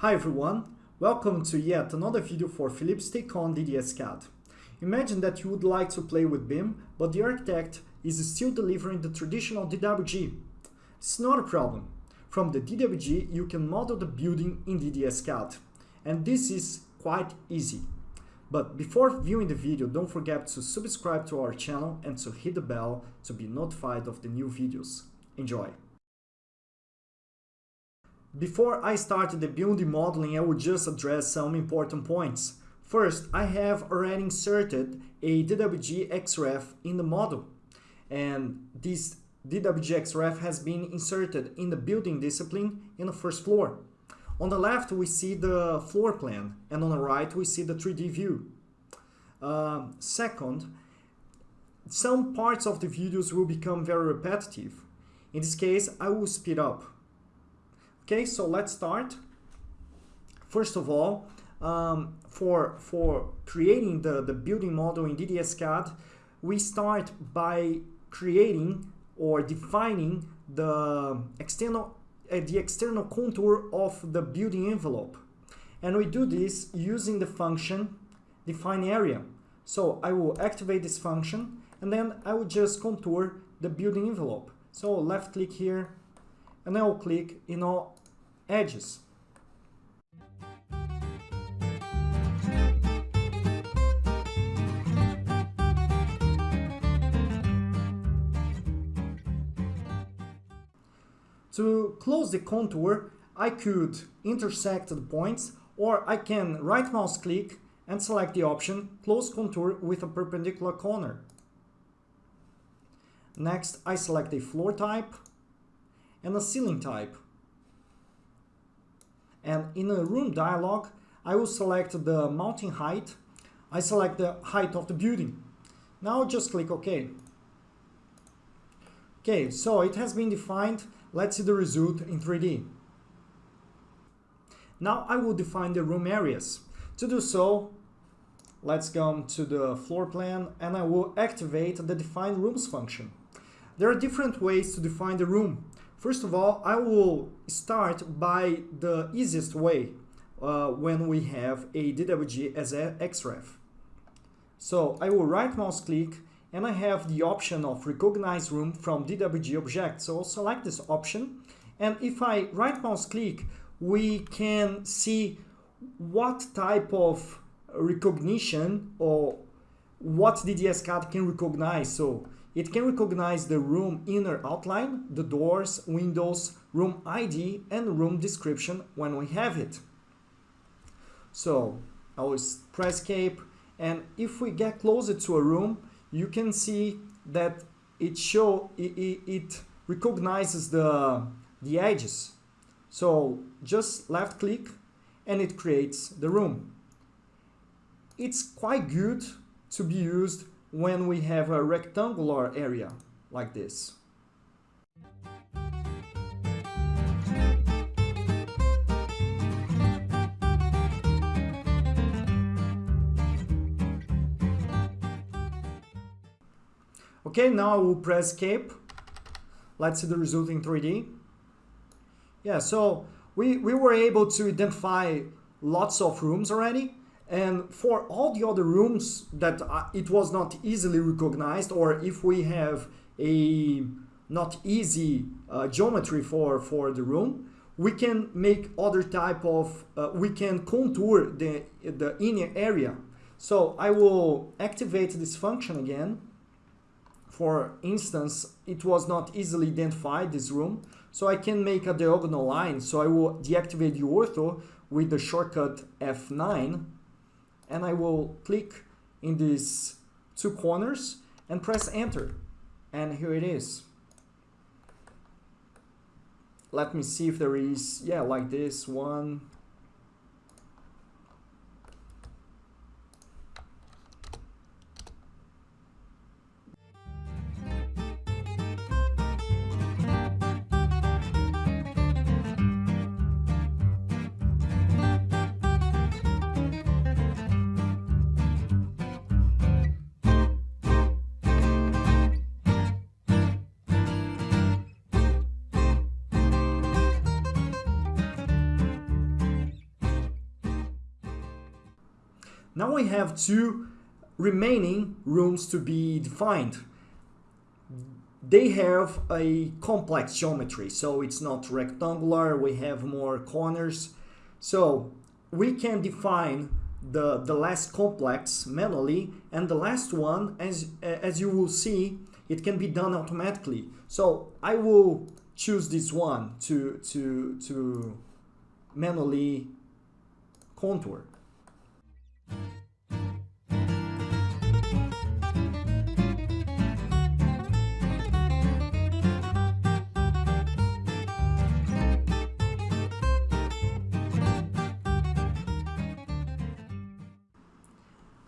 Hi everyone, welcome to yet another video for Philips Take on DDS CAD. Imagine that you would like to play with BIM, but the architect is still delivering the traditional DWG. It's not a problem. From the DWG you can model the building in DDS CAD, and this is quite easy. But before viewing the video, don't forget to subscribe to our channel and to hit the bell to be notified of the new videos. Enjoy! Before I start the building modeling, I will just address some important points. First, I have already inserted a DWG XREF in the model. And this DWG XREF has been inserted in the building discipline in the first floor. On the left, we see the floor plan, and on the right, we see the 3D view. Uh, second, some parts of the videos will become very repetitive. In this case, I will speed up. Okay, so let's start. First of all, um, for, for creating the, the building model in DDS CAD, we start by creating or defining the external, uh, the external contour of the building envelope. And we do this using the function define area. So I will activate this function and then I will just contour the building envelope. So left click here and I will click in all edges. To close the contour, I could intersect the points or I can right mouse click and select the option Close Contour with a perpendicular corner. Next, I select a floor type and a ceiling type. And in a room dialog I will select the mounting height. I select the height of the building. Now just click OK. Okay so it has been defined. Let's see the result in 3D now I will define the room areas. To do so let's go to the floor plan and I will activate the define rooms function. There are different ways to define the room First of all, I will start by the easiest way uh, when we have a DWG as a XREF. So I will right mouse click and I have the option of recognize room from DWG object. So I'll select this option and if I right mouse click, we can see what type of recognition or what DDS CAD can recognize. So it can recognize the room inner outline, the doors, windows, room ID, and room description when we have it. So I will press escape and if we get closer to a room, you can see that it show it, it, it recognizes the, the edges. So just left click and it creates the room. It's quite good to be used when we have a rectangular area like this. Okay, now I will press escape. Let's see the result in 3D. Yeah, so we, we were able to identify lots of rooms already. And for all the other rooms that it was not easily recognized, or if we have a not easy uh, geometry for, for the room, we can make other type of, uh, we can contour the, the inner area. So I will activate this function again. For instance, it was not easily identified, this room. So I can make a diagonal line. So I will deactivate the ortho with the shortcut F9 and I will click in these two corners and press enter. And here it is. Let me see if there is yeah like this one Now we have two remaining rooms to be defined. They have a complex geometry, so it's not rectangular, we have more corners. So we can define the, the last complex manually and the last one, as, as you will see, it can be done automatically. So I will choose this one to, to, to manually contour.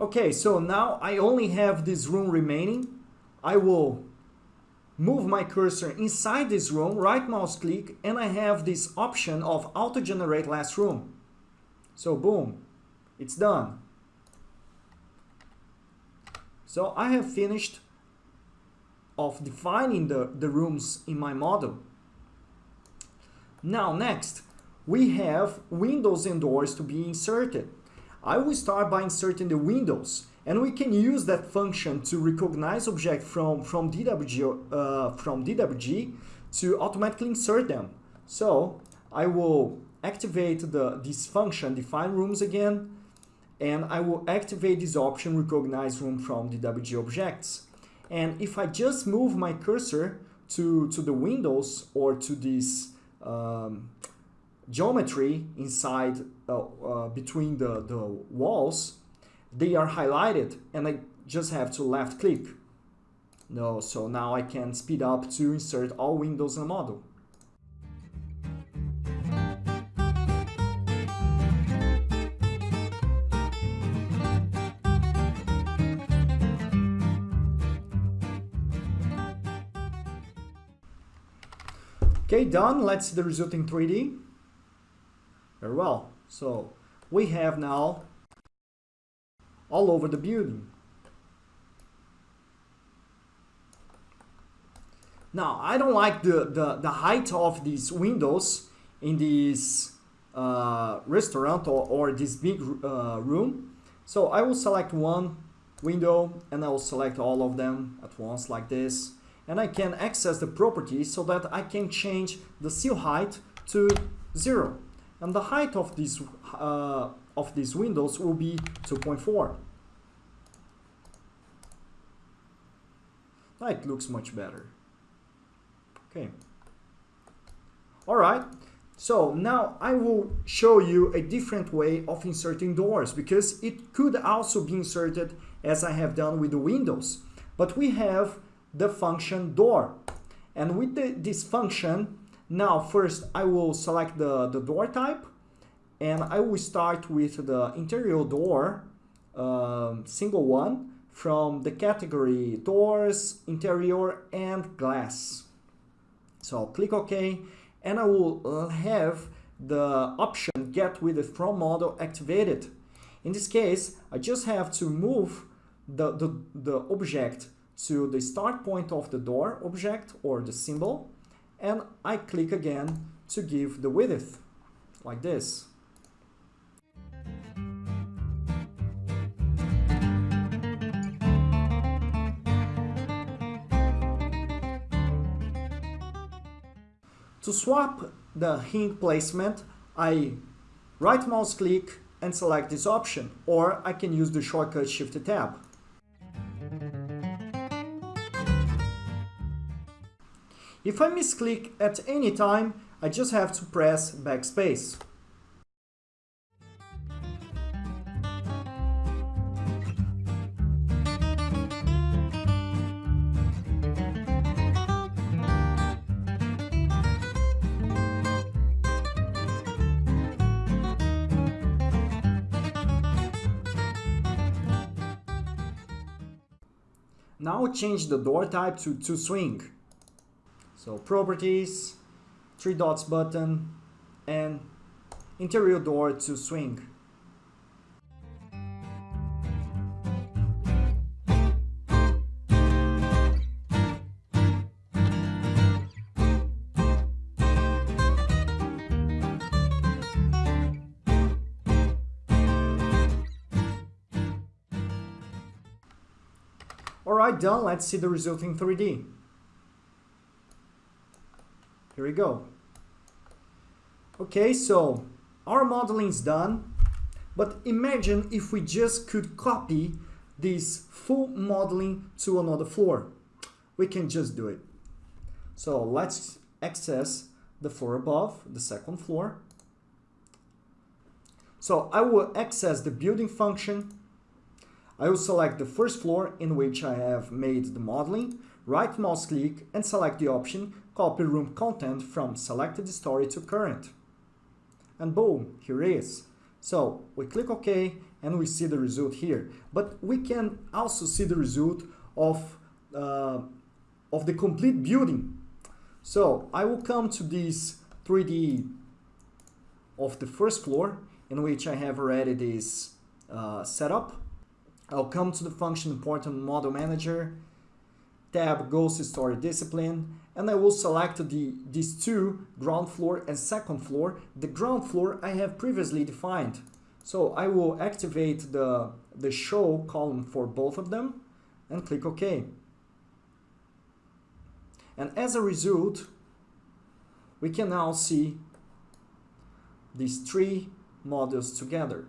Okay, so now I only have this room remaining. I will move my cursor inside this room, right mouse click, and I have this option of auto generate last room. So boom, it's done. So I have finished of defining the, the rooms in my model. Now next, we have windows and doors to be inserted. I will start by inserting the windows and we can use that function to recognize object from, from, DWG, uh, from DWG to automatically insert them. So I will activate the, this function, define rooms again, and I will activate this option, recognize room from DWG objects. And if I just move my cursor to, to the windows or to this um, geometry inside uh, uh, between the, the walls, they are highlighted and I just have to left click. No, so now I can speed up to insert all windows in a model. Okay, done. Let's see the result in 3D. Very well. So we have now all over the building. Now, I don't like the, the, the height of these windows in this uh, restaurant or, or this big uh, room. So I will select one window and I will select all of them at once like this. And I can access the properties so that I can change the sill height to zero and the height of these uh, of these windows will be 2.4 now it looks much better. Okay. All right so now I will show you a different way of inserting doors because it could also be inserted as I have done with the windows. But we have the function door. And with the, this function now, first I will select the, the door type and I will start with the interior door, um, single one, from the category doors, interior and glass. So I'll click OK and I will uh, have the option get with the from model activated. In this case, I just have to move the, the, the object to the start point of the door object or the symbol and I click again to give the width like this. To swap the hinge placement, I right mouse click and select this option, or I can use the shortcut Shift Tab. If I misclick at any time, I just have to press backspace. Now change the door type to, to swing. So properties, three dots button, and interior door to swing. Alright, done. Let's see the result in 3D. Here we go. Okay, so our modeling is done. But imagine if we just could copy this full modeling to another floor. We can just do it. So let's access the floor above, the second floor. So I will access the building function. I will select the first floor in which I have made the modeling, right mouse click and select the option copy room content from selected story to current. And boom, here it is. So we click OK and we see the result here. But we can also see the result of, uh, of the complete building. So I will come to this 3D of the first floor in which I have already this uh, setup. I'll come to the function important model manager, tab ghost story discipline, and I will select the, these two, ground floor and second floor. The ground floor I have previously defined. So I will activate the, the show column for both of them and click OK. And as a result, we can now see these three modules together.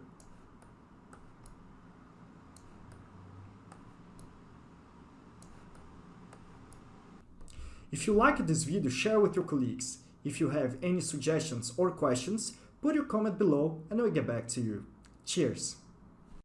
If you liked this video, share with your colleagues. If you have any suggestions or questions, put your comment below and we'll get back to you. Cheers!